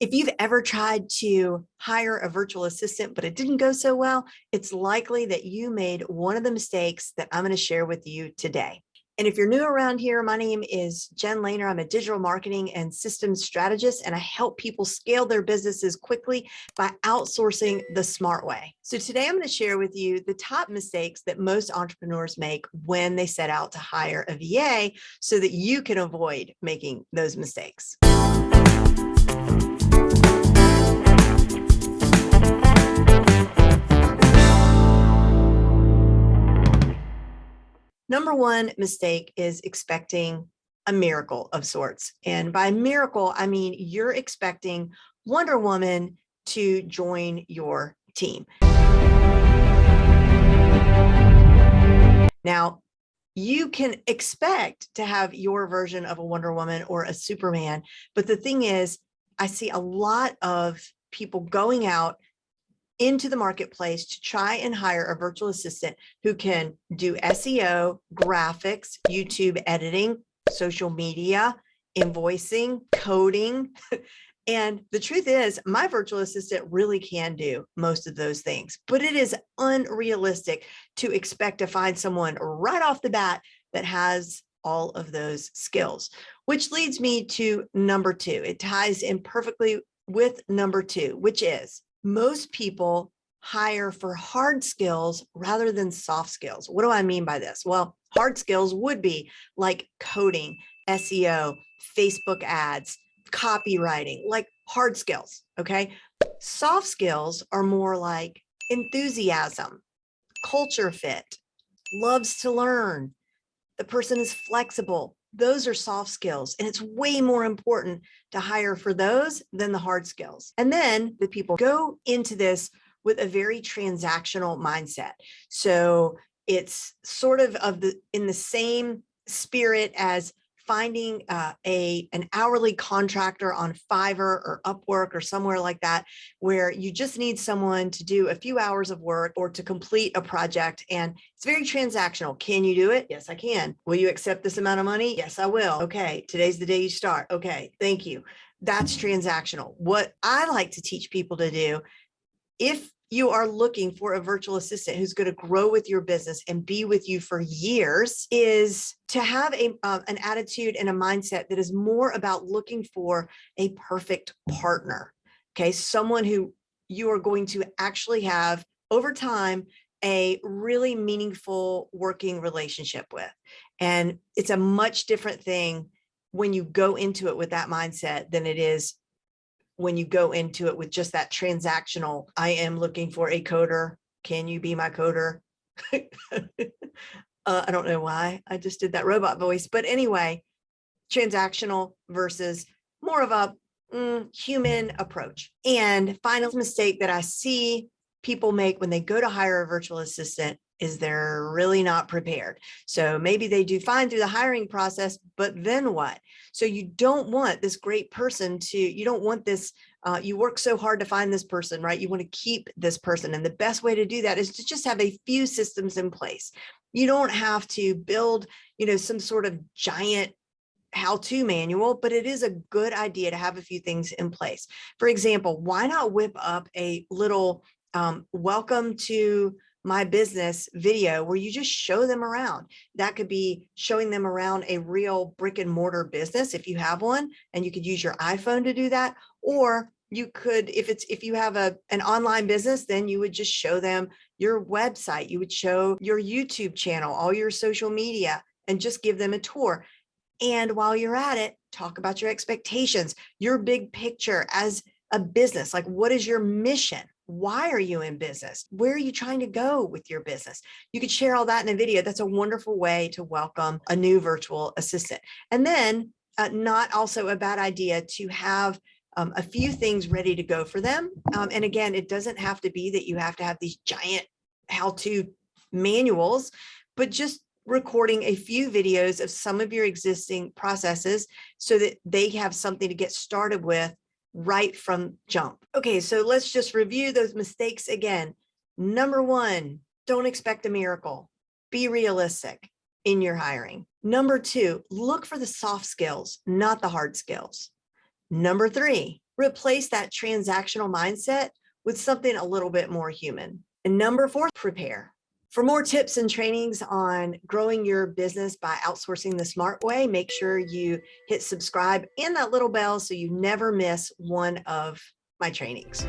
If you've ever tried to hire a virtual assistant, but it didn't go so well, it's likely that you made one of the mistakes that I'm going to share with you today. And if you're new around here, my name is Jen Lehner. I'm a digital marketing and systems strategist, and I help people scale their businesses quickly by outsourcing the smart way. So today I'm going to share with you the top mistakes that most entrepreneurs make when they set out to hire a VA so that you can avoid making those mistakes. Number one mistake is expecting a miracle of sorts. And by miracle, I mean you're expecting Wonder Woman to join your team. Now, you can expect to have your version of a Wonder Woman or a Superman, but the thing is, I see a lot of people going out into the marketplace to try and hire a virtual assistant who can do SEO, graphics, YouTube editing, social media, invoicing, coding. And the truth is my virtual assistant really can do most of those things, but it is unrealistic to expect to find someone right off the bat that has all of those skills, which leads me to number two. It ties in perfectly with number two, which is most people hire for hard skills rather than soft skills. What do I mean by this? Well, hard skills would be like coding, SEO, Facebook ads, copywriting, like hard skills, okay? Soft skills are more like enthusiasm, culture fit, loves to learn, the person is flexible, those are soft skills and it's way more important to hire for those than the hard skills. And then the people go into this with a very transactional mindset. So it's sort of of the in the same spirit as finding uh, a an hourly contractor on Fiverr or Upwork or somewhere like that, where you just need someone to do a few hours of work or to complete a project. And it's very transactional. Can you do it? Yes, I can. Will you accept this amount of money? Yes, I will. Okay, today's the day you start. Okay, thank you. That's transactional. What I like to teach people to do, if you are looking for a virtual assistant who's going to grow with your business and be with you for years is to have a uh, an attitude and a mindset that is more about looking for a perfect partner okay? Someone who you are going to actually have over time a really meaningful working relationship with. And it's a much different thing when you go into it with that mindset than it is when you go into it with just that transactional, I am looking for a coder. Can you be my coder? uh, I don't know why I just did that robot voice, but anyway, transactional versus more of a mm, human approach. And final mistake that I see people make when they go to hire a virtual assistant is they're really not prepared. So maybe they do fine through the hiring process, but then what? So you don't want this great person to, you don't want this, uh, you work so hard to find this person, right? You want to keep this person. And the best way to do that is to just have a few systems in place. You don't have to build, you know, some sort of giant how-to manual, but it is a good idea to have a few things in place. For example, why not whip up a little um, welcome to my business video where you just show them around. That could be showing them around a real brick and mortar business if you have one and you could use your iPhone to do that. Or you could, if it's if you have a an online business, then you would just show them your website. You would show your YouTube channel, all your social media, and just give them a tour. And while you're at it, talk about your expectations, your big picture as a business. Like, what is your mission? Why are you in business? Where are you trying to go with your business? You could share all that in a video. That's a wonderful way to welcome a new virtual assistant. And then uh, not also a bad idea to have um, a few things ready to go for them. Um, and again, it doesn't have to be that you have to have these giant how-to manuals, but just recording a few videos of some of your existing processes so that they have something to get started with right from jump. Okay, so let's just review those mistakes again. Number one, don't expect a miracle. Be realistic in your hiring. Number two, look for the soft skills, not the hard skills. Number three, replace that transactional mindset with something a little bit more human. And number four, prepare. For more tips and trainings on growing your business by outsourcing the smart way, make sure you hit subscribe and that little bell so you never miss one of my trainings.